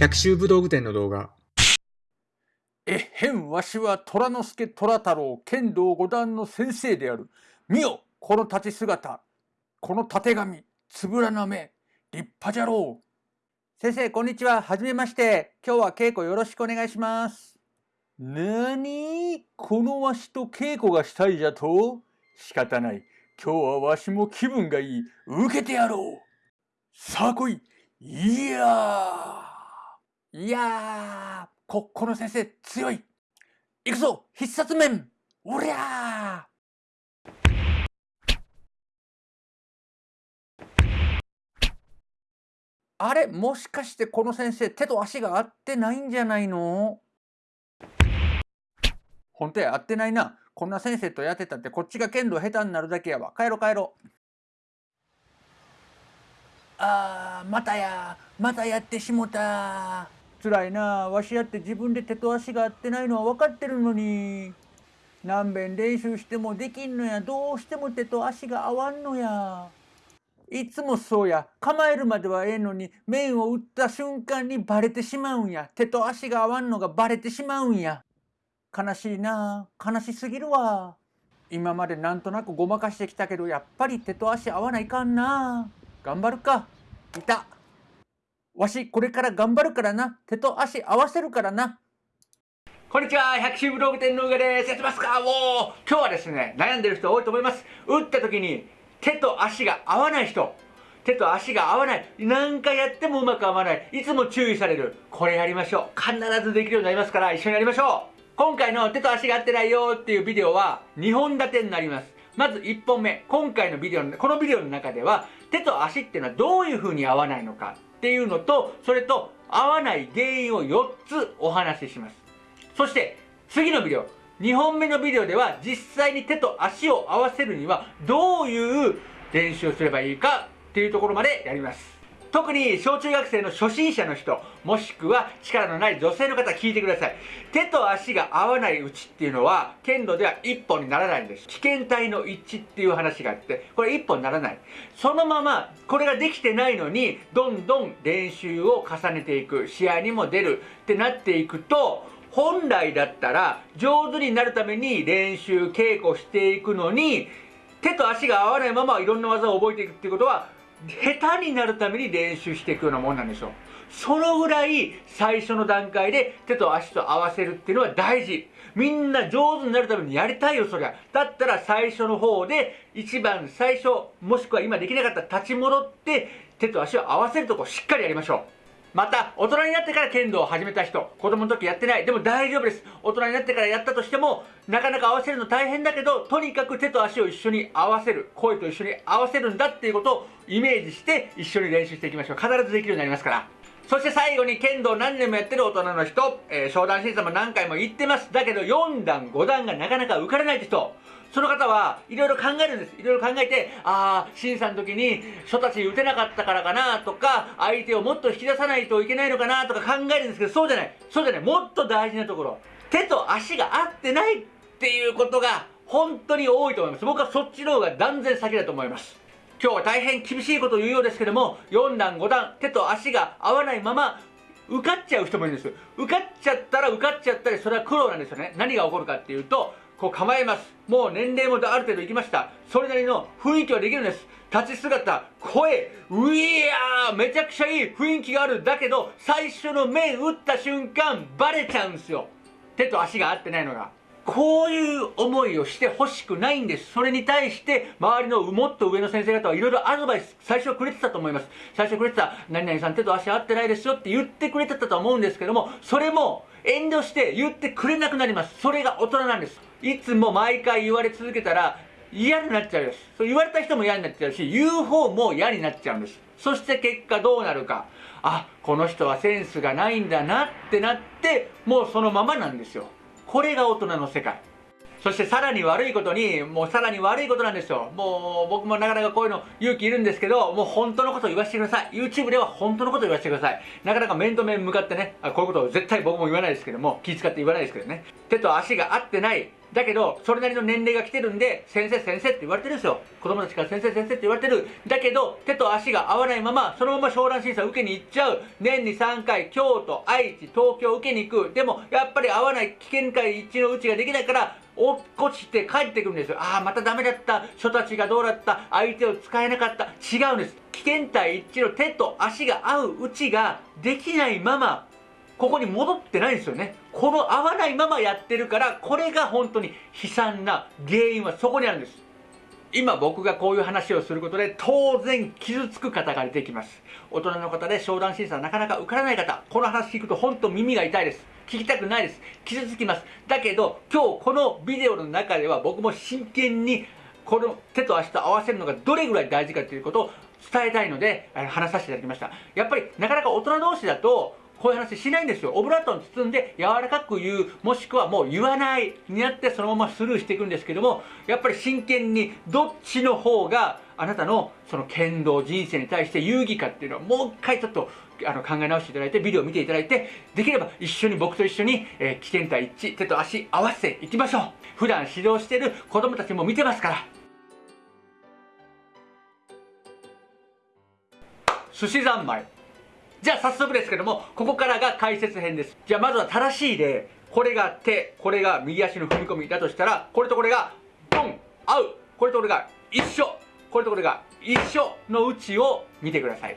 百秋武道具店の動画。えへんわしは虎之助虎太郎剣道五段の先生である。見よこの立ち姿。このたてがみ、つぶらな目。立派じゃろう。先生、こんにちは。はじめまして。今日は稽古よろしくお願いします。なにこのわしと稽古がしたいじゃと仕方ない。今日はわしも気分がいい。受けてやろう。さあ来い。いやー。いやー。こ、この先生強い。行くぞ必殺面おりゃあれもしかしてこの先生手と足が合ってないんじゃないの？本当や合ってないな。こんな先生とやってたってこっちが剣道下手になるだけやわ。帰ろ帰ろ。あー、またや。またやってしもた。辛いな。わしやって自分で手と足が合ってないのは分かってるのに。何遍練習してもできんのや。どうしても手と足が合わんのや。いつもそうや。構えるまではええのに。面を打った瞬間にバレてしまうんや。手と足が合わんのがバレてしまうんや。悲しいな。悲しすぎるわ。今までなんとなくごまかしてきたけどやっぱり手と足合わないかんな。頑張るか。いた。わし、これから頑張るからな。手と足合わせるからな。こんにちは、百秋武道具店の上です。やってますか？おー今日はですね、悩んでる人多いと思います。打った時に手と足が合わない人。手と足が合わない。何回やってもうまく合わない。いつも注意される。これやりましょう。必ずできるようになりますから、一緒にやりましょう。今回の手と足が合ってないよっていうビデオは2本立てになります。まず1本目。今回のビデオの、このビデオの中では、手と足っていうのはどういう風に合わないのか。っていうのと、それと合わない原因を4つお話しします。そして次のビデオ、2本目のビデオでは実際に手と足を合わせるにはどういう練習をすればいいかっていうところまでやります。特に小中学生の初心者の人、もしくは力のない女性の方聞いてください。手と足が合わないうちっていうのは、剣道では一本にならないんです。危険体の一致っていう話があって、これ一本にならない。そのまま、これができてないのに、どんどん練習を重ねていく、試合にも出るってなっていくと、本来だったら上手になるために練習稽古していくのに手と足が合わないままいろんな技を覚えていくっていうことは下手になるために練習していくようなもんなんですよそのぐらい最初の段階で手と足と合わせるっていうのは大事。みんな上手になるためにやりたいよそりゃ。だったら最初の方で一番最初もしくは今できなかった立ち戻って手と足を合わせるとこしっかりやりましょう。また、大人になってから剣道を始めた人、子供の時やってない。でも大丈夫です。大人になってからやったとしても、なかなか合わせるの大変だけど、とにかく手と足を一緒に合わせる。声と一緒に合わせるんだっていうことをイメージして一緒に練習していきましょう。必ずできるようになりますから。そして最後に剣道何年もやってる大人の人、えー、商談審査も何回も言ってます。だけど4段、5段がなかなか受からないって人、その方はいろいろ考えるんです。いろいろ考えて、ああ、審査の時に初たち打てなかったからかなとか、相手をもっと引き出さないといけないのかなとか考えるんですけど、そうじゃない。そうじゃない。もっと大事なところ。手と足が合ってないっていうことが本当に多いと思います。僕はそっちの方が断然先だと思います。今日は大変厳しいことを言うようですけども、4段5段、手と足が合わないまま、受かっちゃう人もいるんです。受かっちゃったら受かっちゃったり、それは苦労なんですよね。何が起こるかっていうと、こう構えます。もう年齢もある程度いきました。それなりの雰囲気はできるんです。立ち姿、声、ういやーめちゃくちゃいい雰囲気がある。だけど、最初の面打った瞬間、バレちゃうんですよ。手と足が合ってないのが。こういう思いをしてほしくないんです。それに対して、周りのもっと上の先生方はいろいろアドバイス、最初くれてたと思います。最初くれてた、何々さん手と足合ってないですよって言ってくれてたと思うんですけども、それも遠慮して言ってくれなくなります。それが大人なんです。いつも毎回言われ続けたら嫌になっちゃうです。そう言われた人も嫌になっちゃうし、言う方も嫌になっちゃうんです。そして結果どうなるか。あ、この人はセンスがないんだなってなって、もうそのままなんですよ。これが大人の世界。そしてさらに悪いことに、もうさらに悪いことなんですよ。もう僕もなかなかこういうの勇気いるんですけど、もう本当のことを言わせてください。YouTube では本当のことを言わせてください。なかなか面と面向かってね、こういうことを絶対僕も言わないですけども、気遣って言わないですけどね。手と足が合ってない。だけどそれなりの年齢が来てるんで先生先生って言われてるんですよ。子供たちから先生先生って言われてる。だけど手と足が合わないままそのまま商談審査受けに行っちゃう。年に3回京都愛知東京受けに行く。でもやっぱり合わない危険回一致のうちができないから落っこちて帰ってくるんですよ。ああまたダメだった。人たちがどうだった。相手を使えなかった。違うんです。危険体一致の手と足が合ううちができないままここに戻ってないんですよね。この合わないままやってるからこれが本当に悲惨な原因はそこにあるんです。今僕がこういう話をすることで当然傷つく方が出てきます。大人の方で商談審査なかなか受からない方。この話聞くと本当耳が痛いです。聞きたくないです。傷つきます。だけど今日このビデオの中では僕も真剣にこの手と足と合わせるのがどれぐらい大事かということを伝えたいので話させていただきました。やっぱりなかなか大人同士だとこういう話しないんですよ。オブラートに包んで柔らかく言うもしくはもう言わないになってそのままスルーしていくんですけどもやっぱり真剣にどっちの方があなたのその剣道人生に対して有意義かっていうのをもう一回ちょっとあの考え直していただいてビデオを見ていただいてできれば一緒に僕と一緒に、えー、危険体一致手と足合わせていきましょう。普段指導している子供たちも見てますから。寿司三昧。じゃあ早速ですけどもここからが解説編です。じゃあまずは正しい例これが手これが右足の踏み込みだとしたらこれとこれがボン合うこれとこれが一緒。これとこれが一緒のうちを見てください。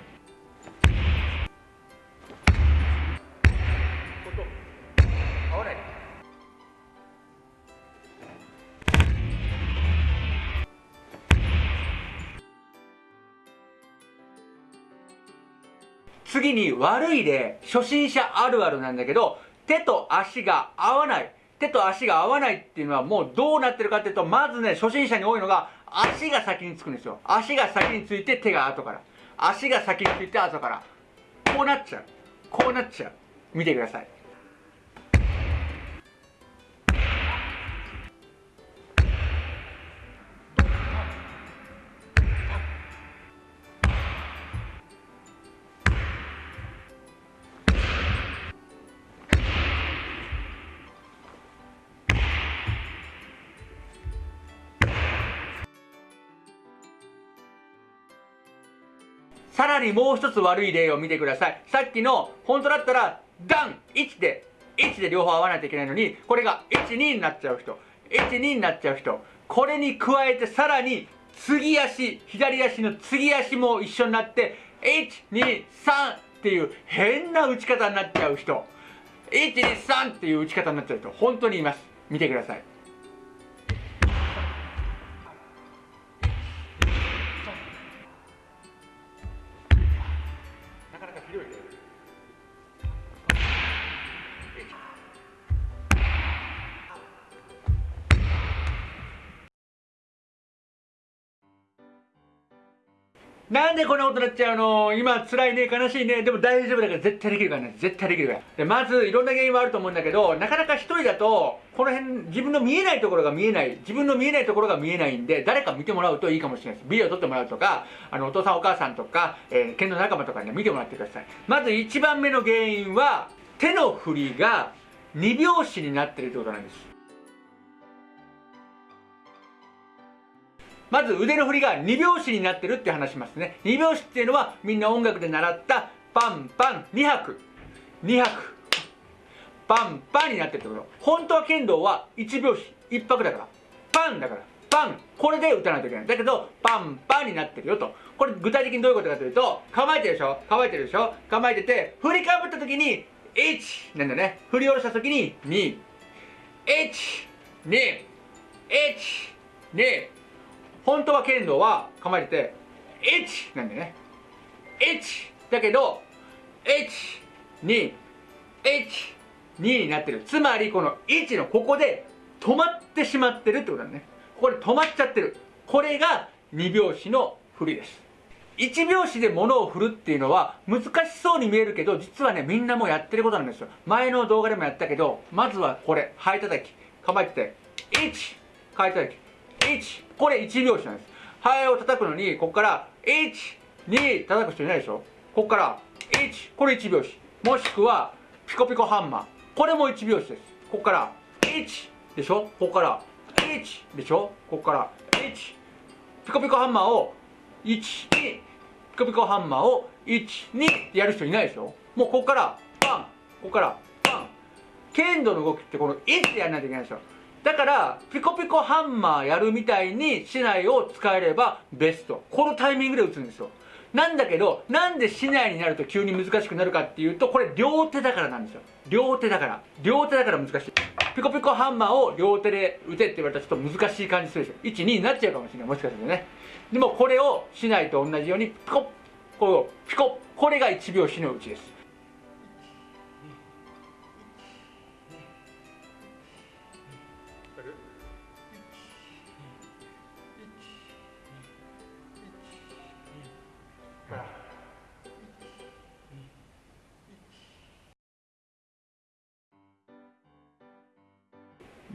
次に悪い例初心者あるあるなんだけど手と足が合わない。手と足が合わないっていうのはもうどうなってるかっていうとまずね初心者に多いのが足が先につくんですよ。足が先について手が後から。足が先について後から。こうなっちゃう。こうなっちゃう。見てください。らにもう一つ悪い例を見てください。さっきの、本当だったら、ダン !1 で、1で両方合わないといけないのに、これが1、2になっちゃう人。1、2になっちゃう人。これに加えてさらに、次足、左足の次足も一緒になって、1、2、3っていう変な打ち方になっちゃう人。1、2、3っていう打ち方になっちゃう人。本当にいます。見てください。なんでこんなことになっちゃうの？今辛いね、悲しいね。でも大丈夫だから絶対できるからね。絶対できるから。で、まずいろんな原因はあると思うんだけど、なかなか一人だと、この辺、自分の見えないところが見えない。自分の見えないところが見えないんで、誰か見てもらうといいかもしれないです。ビデオ撮ってもらうとか、あの、お父さんお母さんとか、えー、剣道仲間とかに、ね、見てもらってください。まず一番目の原因は、手の振りが2拍子になってるってことなんです。まず腕の振りが2拍子になってるって話しますね。2拍子っていうのはみんな音楽で習ったパンパン2拍。2拍。パンパンになってるってこと。本当は剣道は1拍子1拍だから。パンだから。パンこれで打たないといけない。だけどパンパンになってるよと。これ具体的にどういうことかというと構えてるでしょ？構えてるでしょ？構えてて振りかぶった時に1なんだね。振り下ろした時に2 1 2 1 2本当は剣道は構えてて1なんだよね。1だけど121 2になってる。つまりこの1のここで止まってしまってるってことだね。ここで止まっちゃってる。これが2拍子の振りです。1拍子で物を振るっていうのは難しそうに見えるけど実はねみんなもやってることなんですよ。前の動画でもやったけどまずはこれハエ叩き。構えてて1ハエ叩き。1これ1拍子なんです。ハエを叩くのにここから12叩く人いないでしょ？ここから1これ1拍子。もしくはピコピコハンマー。これも1拍子です。ここから1でしょ？ここから1でしょ？ここから1ピコピコハンマーを12ピコピコハンマーを12ってやる人いないでしょ？もうここからパン。ここからパン。剣道の動きってこの1ってやらないといけないでしょ？だからピコピコハンマーやるみたいに竹刀を使えればベスト。このタイミングで打つんですよ。なんだけどなんで竹刀になると急に難しくなるかっていうとこれ両手だからなんですよ。両手だから。両手だから難しい。ピコピコハンマーを両手で打てって言われたらちょっと難しい感じするでしょ。12になっちゃうかもしれない。もしかするとね。でもこれを竹刀と同じようにピコこうピコこれが1拍子のうちです。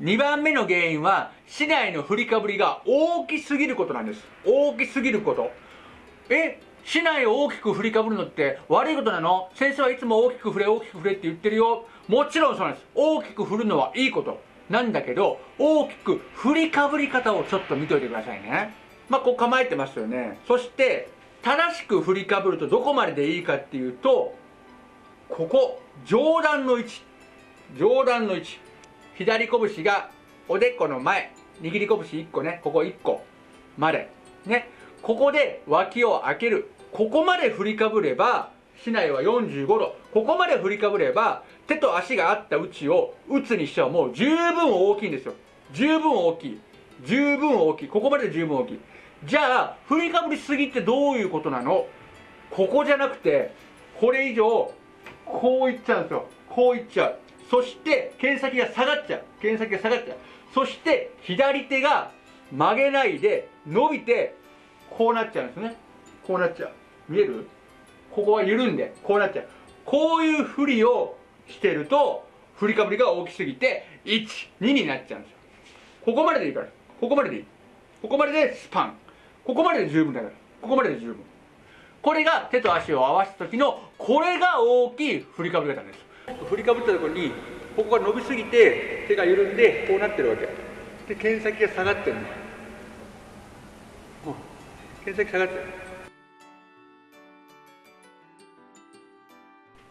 2番目の原因は市内の振りかぶりが大きすぎることなんです。大きすぎること。え市内を大きく振りかぶるのって悪いことなの？先生はいつも大きく振れ大きく振れって言ってるよ。もちろんそうなんです。大きく振るのはいいこと。なんだけど大きく振りかぶり方をちょっと見といてくださいね。まあこう構えてますよね。そして正しく振りかぶるとどこまででいいかっていうとここ上段の位置。上段の位置。左拳がおでこの前握り拳1個ねここ1個までね。ここで脇を開ける。ここまで振りかぶれば市内は45度。ここまで振りかぶれば手と足があった位置を打つにしてはもう十分大きいんですよ。十分大きい。十分大きい。ここまで十分大きい。じゃあ振りかぶりすぎってどういうことなの？ここじゃなくてこれ以上こういっちゃうんですよ。こういっちゃう。そして剣先が下がっちゃう。剣先が下がっちゃう。そして左手が曲げないで伸びてこうなっちゃうんですね。こうなっちゃう。見える？ここは緩んでこうなっちゃう。こういう振りをしてると振りかぶりが大きすぎて12になっちゃうんですよ。ここまででいいから。ここまででいい。ここまででスパン。ここまでで十分だから。ここまでで十分。これが手と足を合わせた時のこれが大きい振りかぶり方です。振りかぶったところにここが伸びすぎて手が緩んでこうなってるわけ。で剣先が下がってるの。剣先下がってる。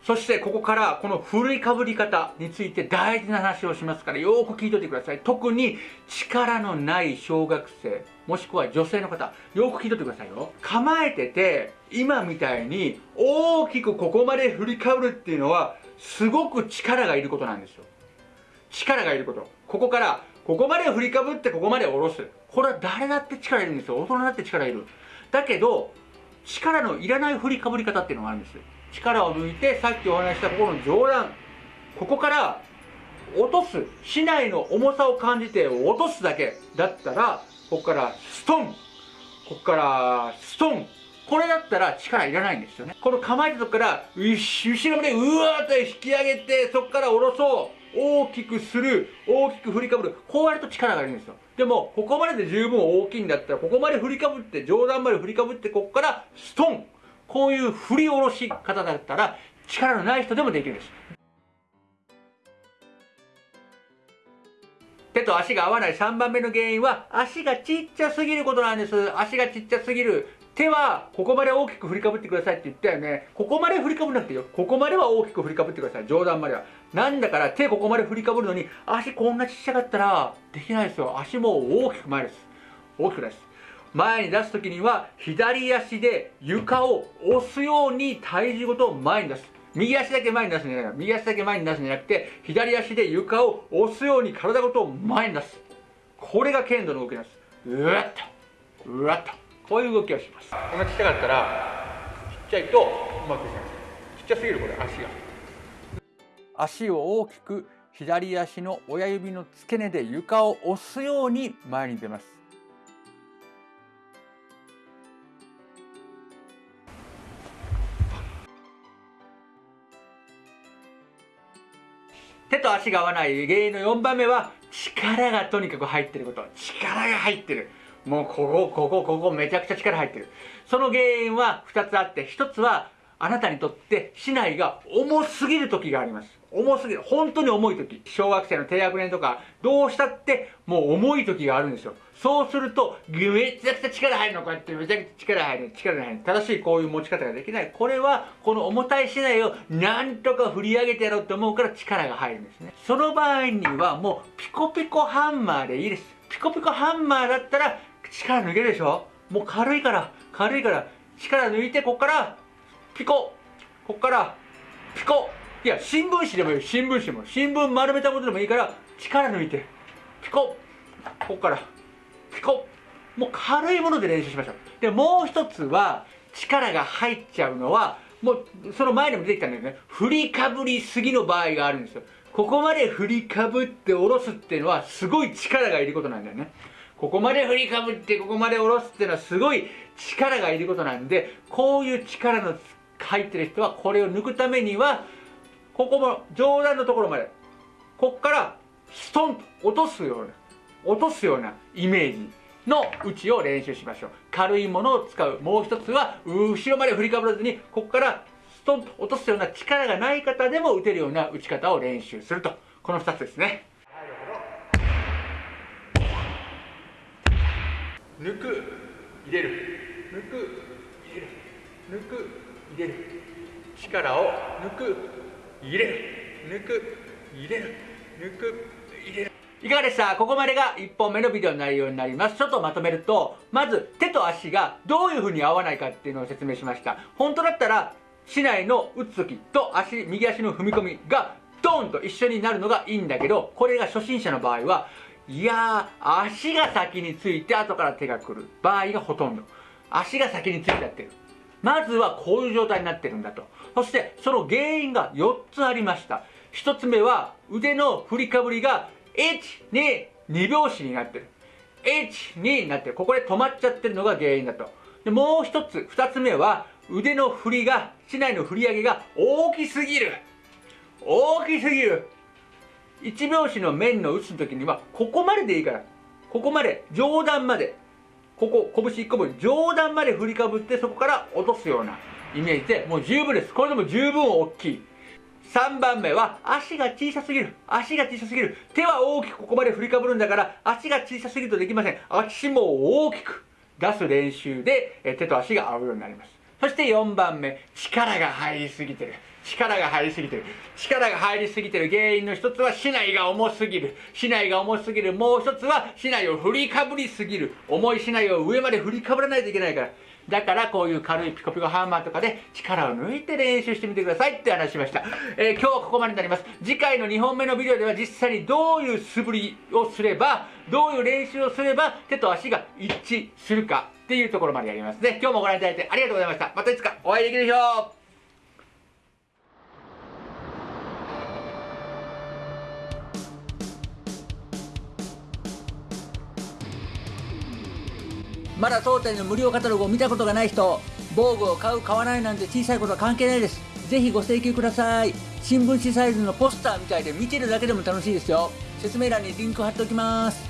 そしてここからこの振りかぶり方について大事な話をしますからよく聞いといてください。特に力のない小学生もしくは女性の方よく聞いといてくださいよ。構えてて今みたいに大きくここまで振りかぶるっていうのはすごく力がいることなんですよ。力がいること。ここからここまで振りかぶってここまで下ろす。これは誰だって力いるんですよ。大人だって力いる。だけど力のいらない振りかぶり方っていうのがあるんです力を抜いてさっきお話したここの上段。ここから落とす。竹刀の重さを感じて落とすだけだったらここからストン。ここからストン。これだったら力いらないんですよね。この構えたとこから後ろまでうわーっと引き上げてそこから下ろそう。大きくする大きく振りかぶる。こうやると力がいるんですよ。でもここまでで十分大きいんだったらここまで振りかぶって上段まで振りかぶってここからストン。こういう振り下ろし方だったら力のない人でもできるんです。手と足が合わない3番目の原因は足がちっちゃすぎることなんです。足がちっちゃすぎる。手はここまで大きく振りかぶってくださいって言ったよね。ここまで振りかぶらなくていいよ。ここまでは大きく振りかぶってください。上段までは。なんだから手ここまで振りかぶるのに足こんなちっちゃかったらできないですよ。足も大きく前です。大きくです。前に出す時には左足で床を押すように体重ごと前に出す。右足だけ前に出すんじゃない。右足だけ前に出すんじゃなくて左足で床を押すように体ごと前に出す。これが剣道の動きなんです。うわっと。うわっと。こういう動きをします。こんなちっちゃかったらちっちゃいとうまくいかない。ちっちゃすぎるこれ。足が。足を大きく左足の親指の付け根で床を押すように前に出ます。手と足が合わない原因の4番目は力がとにかく入ってること。力が入ってる。もうここここここめちゃくちゃ力入ってるその原因は2つあって1つはあなたにとって市内が重すぎる時があります。重すぎる。本当に重い時。小学生の低学年とか、どうしたってもう重い時があるんですよ。そうすると、めちゃくちゃ力入るの。こうやってめちゃくちゃ力入る。力入る。正しいこういう持ち方ができない。これは、この重たい市内をなんとか振り上げてやろうと思うから力が入るんですね。その場合にはもうピコピコハンマーでいいです。ピコピコハンマーだったら力抜けるでしょ？もう軽いから、軽いから、力抜いてこっからピコこっからピコ。いや新聞紙でもいい新聞紙でも。新聞丸めたことでもいいから力抜いてピコ。こっからピコ。もう軽いもので練習しましょう。でもう一つは力が入っちゃうのはもうその前にも出てきたんだけどね。振りかぶりすぎの場合があるんですよ。ここまで振りかぶって下ろすっていうのはすごい力がいることなんだよね。ここまで振りかぶってここまで下ろすっていうのはすごい力がいることなんでこういう力の入ってる人はこれを抜くためにはここも上段のところまでこっからストンと落とすような落とすようなイメージの打ちを練習しましょう。軽いものを使う。もう一つは後ろまで振りかぶらずにここからストンと落とすような力がない方でも打てるような打ち方を練習すると。この2つですね。抜く入れる。抜く入れる。抜く入れる。力を抜く入れる。抜く入れる。抜く入れる。いかがでした？ここまでが1本目のビデオの内容になります。ちょっとまとめるとまず手と足がどういう風に合わないかっていうのを説明しました。本当だったら市内の打つ時と足右足の踏み込みがドーンと一緒になるのがいいんだけどこれが初心者の場合はいやー足が先について後から手が来る場合がほとんど足が先についちゃってるまずはこういう状態になってるんだと。そしてその原因が4つありました。1つ目は腕の振りかぶりが1、2、2拍子になってる。1、2になってる。ここで止まっちゃってるのが原因だと。でもう1つ、2つ目は腕の振りが、市内の振り上げが大きすぎる。大きすぎる。1拍子の面の打つ時にはここまででいいから。ここまで、上段まで。ここ、拳1個分、上段まで振りかぶってそこから落とすようなイメージで、もう十分です。これでも十分大きい。3番目は、足が小さすぎる。足が小さすぎる。手は大きくここまで振りかぶるんだから、足が小さすぎるとできません。足も大きく出す練習で、手と足が合うようになります。そして4番目、力が入りすぎてる。力が入りすぎてる。力が入りすぎてる原因の一つは市内が重すぎる。市内が重すぎる。もう一つは市内を振りかぶりすぎる。重い市内を上まで振りかぶらないといけないから。だからこういう軽いピコピコハンマーとかで力を抜いて練習してみてくださいって話しました。えー、今日はここまでになります。次回の2本目のビデオでは実際にどういう素振りをすれば、どういう練習をすれば手と足が一致するかっていうところまでやりますね。今日もご覧いただいてありがとうございました。またいつかお会いできるでしょうまだ当店の無料カタログを見たことがない人防具を買う買わないなんて小さいことは関係ないです。ぜひご請求ください。新聞紙サイズのポスターみたいで見てるだけでも楽しいですよ。説明欄にリンク貼っておきます。